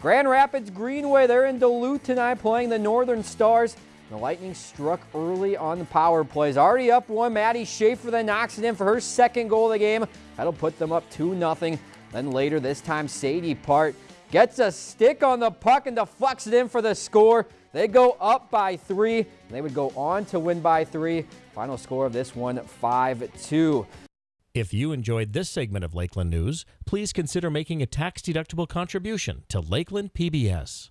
Grand Rapids Greenway, they're in Duluth tonight playing the Northern Stars. The Lightning struck early on the power plays. Already up one. Maddie Schaefer then knocks it in for her second goal of the game. That'll put them up 2 0. Then later, this time, Sadie Part gets a stick on the puck and deflects it in for the score. They go up by three. They would go on to win by three. Final score of this one 5 2. If you enjoyed this segment of Lakeland News, please consider making a tax-deductible contribution to Lakeland PBS.